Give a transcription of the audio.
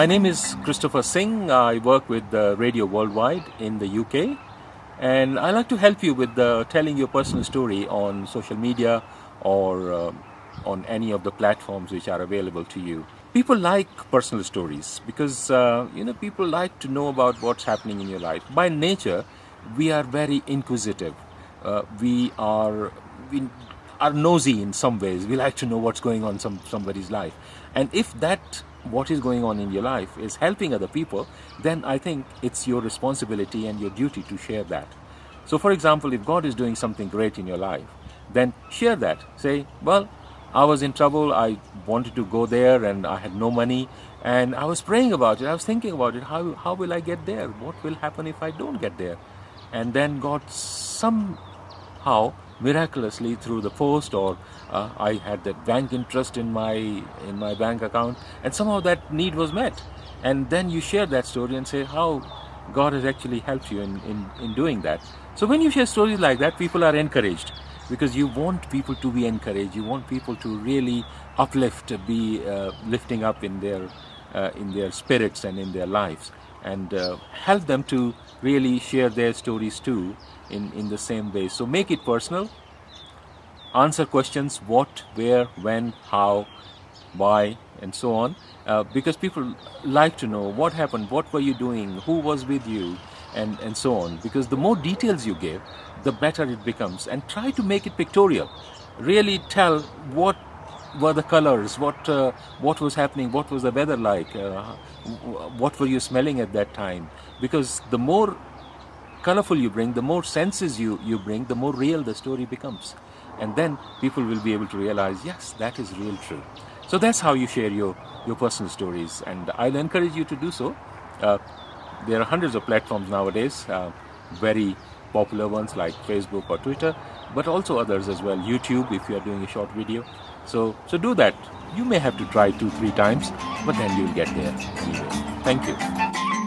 My name is Christopher Singh. I work with Radio Worldwide in the UK. And I like to help you with uh, telling your personal story on social media or uh, on any of the platforms which are available to you. People like personal stories because uh, you know people like to know about what's happening in your life. By nature, we are very inquisitive. Uh, we are we are nosy in some ways. We like to know what's going on some somebody's life, and if that what is going on in your life is helping other people, then I think it's your responsibility and your duty to share that. So, for example, if God is doing something great in your life, then share that. Say, well, I was in trouble, I wanted to go there and I had no money and I was praying about it, I was thinking about it, how, how will I get there? What will happen if I don't get there? And then God somehow miraculously through the post or uh, I had that bank interest in my in my bank account and somehow that need was met. And then you share that story and say how God has actually helped you in, in, in doing that. So when you share stories like that people are encouraged because you want people to be encouraged. You want people to really uplift be uh, lifting up in their uh, in their spirits and in their lives and uh, help them to really share their stories too in in the same way. So make it personal. Answer questions what where when how why and so on. Uh, because people like to know what happened what were you doing who was with you and and so on. Because the more details you give the better it becomes. And try to make it pictorial. Really tell what were the colors? What uh, what was happening? What was the weather like? Uh, what were you smelling at that time? Because the more colorful you bring the more senses you you bring the more real the story becomes. And then people will be able to realize yes that is real true. So that's how you share your your personal stories. And i'll encourage you to do so. Uh, there are hundreds of platforms nowadays uh, very popular ones like Facebook or Twitter, but also others as well. YouTube, if you are doing a short video. So, so do that. You may have to try two, three times, but then you'll get there anyway. Thank you.